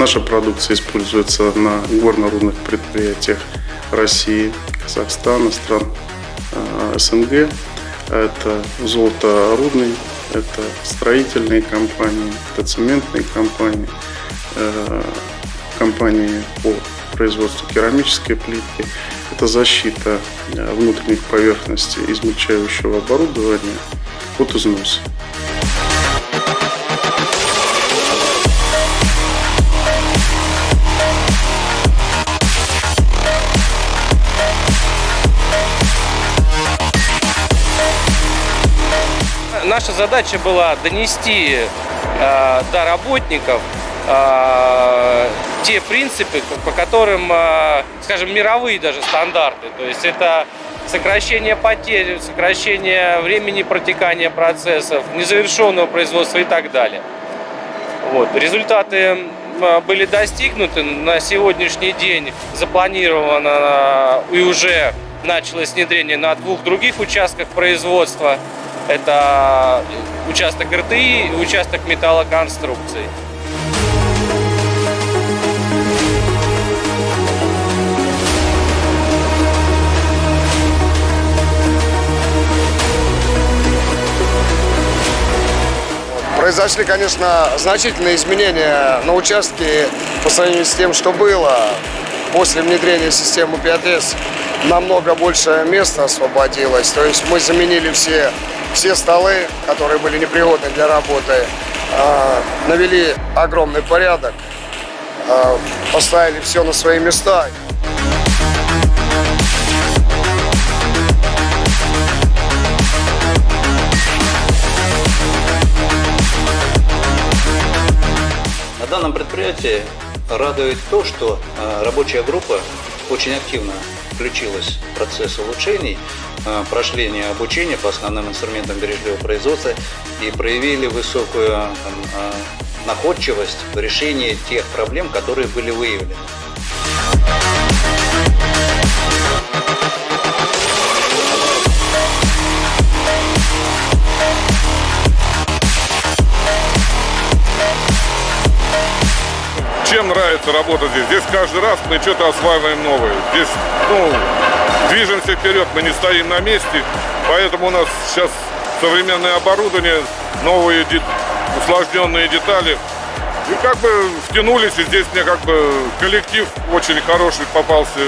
Наша продукция используется на горно-рудных предприятиях России, Казахстана, стран э, СНГ. Это золоторудный, это строительные компании, это цементные компании, э, компании по производству керамической плитки, это защита э, внутренних поверхностей измельчающего оборудования от износа. Наша задача была донести э, до работников э, те принципы, по которым, э, скажем, мировые даже стандарты. То есть это сокращение потерь, сокращение времени протекания процессов, незавершенного производства и так далее. Вот. Результаты были достигнуты. На сегодняшний день запланировано и уже началось внедрение на двух других участках производства. Это участок РТИ и участок металлоконструкций. Произошли, конечно, значительные изменения на участке по сравнению с тем, что было после внедрения системы 5С. Намного больше места освободилось. То есть мы заменили все, все столы, которые были непригодны для работы, а, навели огромный порядок, а, поставили все на свои места. данном предприятии радует то, что а, рабочая группа очень активно включилась в процесс улучшений, прошли не обучение по основным инструментам бережливого производства и проявили высокую там, а, находчивость в решении тех проблем, которые были выявлены. Чем нравится работа здесь? Здесь каждый раз мы что-то осваиваем новое. Здесь, ну, движемся вперед, мы не стоим на месте. Поэтому у нас сейчас современное оборудование, новые усложненные детали. И как бы втянулись, и здесь мне как бы коллектив очень хороший попался.